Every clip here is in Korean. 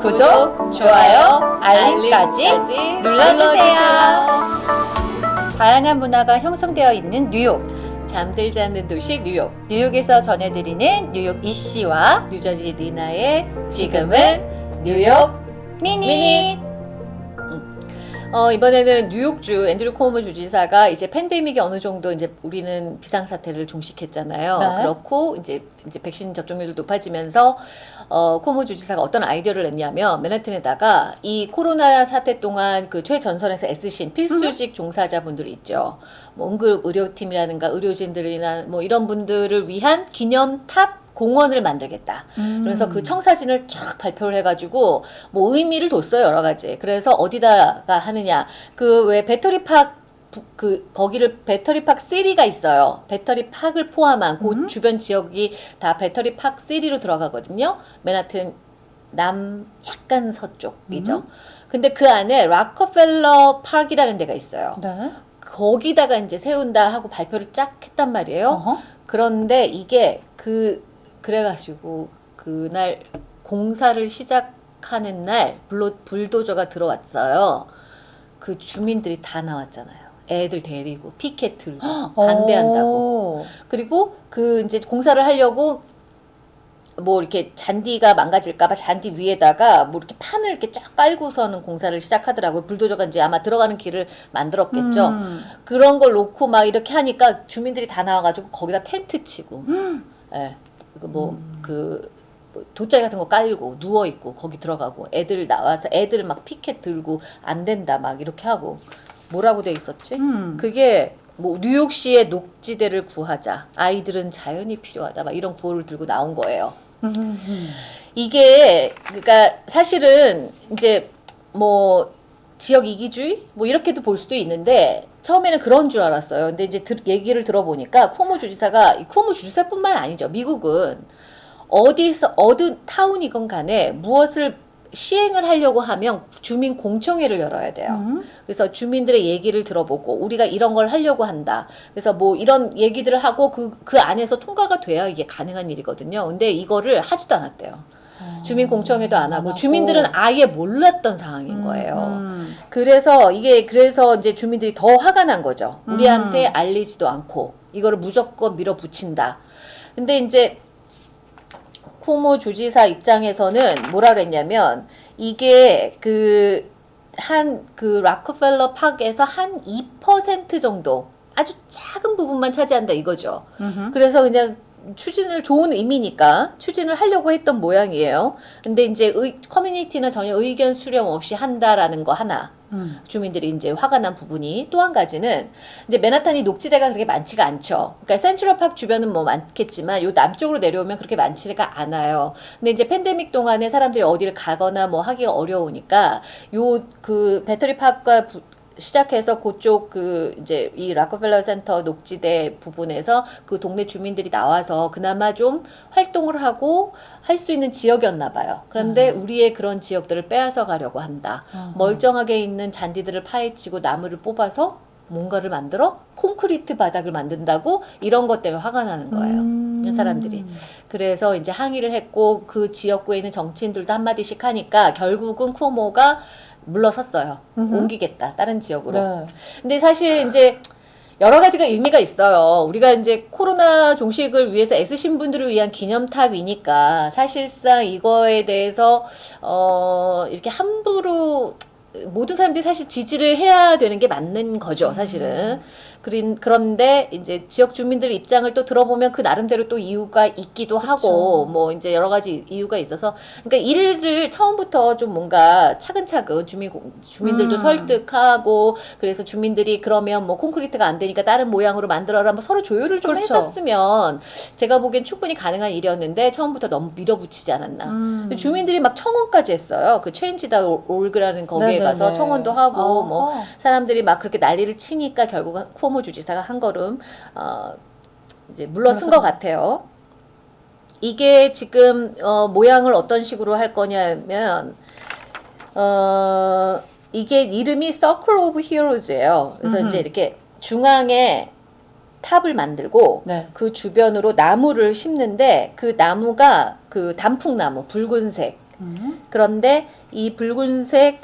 구독, 좋아요, 알림까지 눌러주세요. 다양한 문화가 형성되어 있는 뉴욕. 잠들지 않는 도시 뉴욕. 뉴욕에서 전해드리는 뉴욕 이씨와 뉴저지 리나의 지금은 뉴욕 미니. 음. 어, 이번에는 뉴욕주 앤드류 코모 주지사가 이제 팬데믹이 어느 정도 이제 우리는 비상사태를 종식했잖아요. 네. 그렇고 이제 이제 백신 접종률도 높아지면서 어, 쿠오모 주지사가 어떤 아이디어를 냈냐면 맨해튼에다가 이 코로나 사태 동안 그 최전선에서 애쓰신 필수직 종사자분들 있죠. 뭐 응급 의료팀이라든가 의료진들이나 뭐 이런 분들을 위한 기념 탑 공원을 만들겠다. 그래서 음. 그 청사진을 쫙 발표를 해가지고 뭐 의미를 뒀어요 여러 가지. 그래서 어디다가 하느냐 그 왜 Battery Park 부- 그 거기를 Battery Park City가 있어요. Battery Park을 포함한 그 음. 주변 지역이 다 Battery Park City로 들어가거든요. 맨하튼 남 약간 서쪽이죠. 음. 근데 그 안에 락커펠러 파크이라는 데가 있어요. 네. 거기다가 이제 세운다 하고 발표를 쫙 했단 말이에요. 어허. 그런데 이게 그 그래가지고 그날 공사를 시작하는 날 불로 불도저가 들어왔어요. 그 주민들이 다 나왔잖아요. 애들 데리고 피켓 들고 반대한다고. 오. 그리고 그 이제 공사를 하려고 뭐 이렇게 잔디가 망가질까봐 잔디 위에다가 뭐 이렇게 판을 이렇게 쫙 깔고서는 공사를 시작하더라고요. 불도저가 이제 아마 들어가는 길을 만들었겠죠. 음. 그런 걸 놓고 막 이렇게 하니까 주민들이 다 나와가지고 거기다 텐트 치고, 음. 예, 그 뭐그 뭐 돗자리 같은 거 깔고 누워 있고 거기 들어가고 애들 나와서 애들 막 피켓 들고 안 된다 막 이렇게 하고 뭐라고 돼 있었지? 음. 그게 뭐 뉴욕시의 녹지대를 구하자 아이들은 자연이 필요하다 막 이런 구호를 들고 나온 거예요. 음. 이게 그러니까 사실은 이제 뭐 지역 이기주의 뭐 이렇게도 볼 수도 있는데 처음에는 그런 줄 알았어요. 근데 이제 들- 얘기를 들어보니까 쿠오모 주지사가 이 쿠오모 주지사뿐만 아니죠. 미국은 어디서 어느 타운이건 간에 무엇을 시행을 하려고 하면 주민 공청회를 열어야 돼요. 음. 그래서 주민들의 얘기를 들어보고 우리가 이런 걸 하려고 한다. 그래서 뭐 이런 얘기들을 하고 그, 그 안에서 통과가 돼야 이게 가능한 일이거든요. 근데 이거를 하지도 않았대요. 주민 공청회도 안 하고 하고. 주민들은 아예 몰랐던 상황인 음, 거예요. 음. 그래서 이게 그래서 이제 주민들이 더 화가 난 거죠. 우리한테 음. 알리지도 않고 이거를 무조건 밀어붙인다. 근데 이제 쿠모 주지사 입장에서는 뭐라 그랬냐면 이게 그 한그 락커펠러 팍에서 한 2% 정도 아주 작은 부분만 차지한다 이거죠. 음흠. 그래서 그냥 추진을 좋은 의미니까 추진을 하려고 했던 모양이에요. 근데 이제 의, 커뮤니티는 전혀 의견 수렴 없이 한다라는 거 하나. 음. 주민들이 이제 화가 난 부분이 또 한 가지는 이제 맨하탄이 녹지대가 그렇게 많지가 않죠. 그러니까 센트럴팍 주변은 뭐 많겠지만 요 남쪽으로 내려오면 그렇게 많지가 않아요. 근데 이제 팬데믹 동안에 사람들이 어디를 가거나 뭐 하기가 어려우니까 요 그 배터리팍과 부- 시작해서 그쪽 그 이제 이 락커펠러 센터 녹지대 부분에서 그 동네 주민들이 나와서 그나마 좀 활동을 하고 할 수 있는 지역이었나 봐요. 그런데 우리의 그런 지역들을 빼앗아 가려고 한다. 어허. 멀쩡하게 있는 잔디들을 파헤치고 나무를 뽑아서 뭔가를 만들어 콘크리트 바닥을 만든다고 이런 것 때문에 화가 나는 거예요. 음. 사람들이. 그래서 이제 항의를 했고 그 지역구에 있는 정치인들도 한마디씩 하니까 결국은 쿠오모가 물러섰어요. 음흠. 옮기겠다 다른 지역으로. 네. 근데 사실 이제 여러 가지가 의미가 있어요. 우리가 이제 코로나 종식을 위해서 애쓰신 분들을 위한 기념탑이니까 사실상 이거에 대해서 어 이렇게 함부로 모든 사람들이 사실 지지를 해야 되는 게 맞는 거죠, 사실은. 그린, 그런데 이제 지역 주민들 입장을 또 들어보면 그 나름대로 또 이유가 있기도 하고 뭐 이제 여러 가지 이유가 있어서 그러니까 일을 처음부터 좀 뭔가 차근차근 주민 주민들도 음. 설득하고 그래서 주민들이 그러면 뭐 콘크리트가 안 되니까 다른 모양으로 만들어라 뭐 서로 조율을 좀 그렇죠. 했었으면 제가 보기엔 충분히 가능한 일이었는데 처음부터 너무 밀어붙이지 않았나. 음. 주민들이 막 청원까지 했어요. 그 체인지다 올그라는 거기에 네네네. 가서 청원도 하고 어허. 뭐 사람들이 막 그렇게 난리를 치니까 결국 쿠오모 주지사가 한 걸음 어 이제 물러선 것 같아요. 이게 지금 어 모양을 어떤 식으로 할 거냐면 어 이게 이름이 Circle of Heroes예요. 그래서 음흠. 이제 이렇게 중앙에 탑을 만들고 네. 그 주변으로 나무를 심는데 그 나무가 그 단풍나무 붉은색 음. 그런데 이 붉은색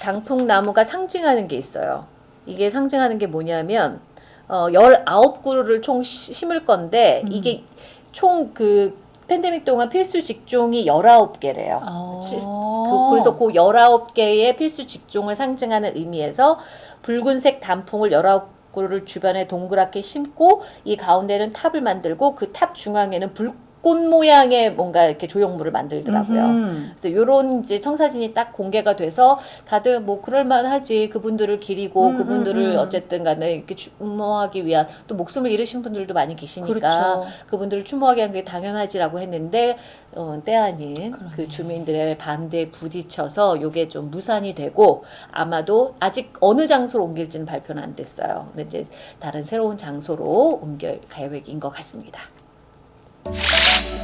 단풍나무가 상징하는 게 있어요. 이게 상징하는 게 뭐냐면 어 19그루를 총 시- 심을 건데 음. 이게 총그 팬데믹 동안 필수 직종이 19개래요. 아. 그, 그래서 그 19개의 필수 직종을 상징하는 의미에서 붉은색 단풍을 19그루를 주변에 동그랗게 심고 이 가운데는 탑을 만들고 그 탑 중앙에는 불꽃 모양의 뭔가 이렇게 조형물을 만들더라고요. 음흠. 그래서 요런 이제 청사진이 딱 공개가 돼서 다들 뭐 그럴만하지 그분들을 기리고 음, 그분들을 음, 음. 어쨌든 간에 이렇게 추모하기 위한 또 목숨을 잃으신 분들도 많이 계시니까 그렇죠. 그분들을 추모하기 위한 게 당연하지라고 했는데 어, 때 아닌 그러네요. 그 주민들의 반대에 부딪혀서 요게 좀 무산이 되고 아마도 아직 어느 장소로 옮길지는 발표는 안 됐어요. 근데 이제 다른 새로운 장소로 옮길 계획인 것 같습니다.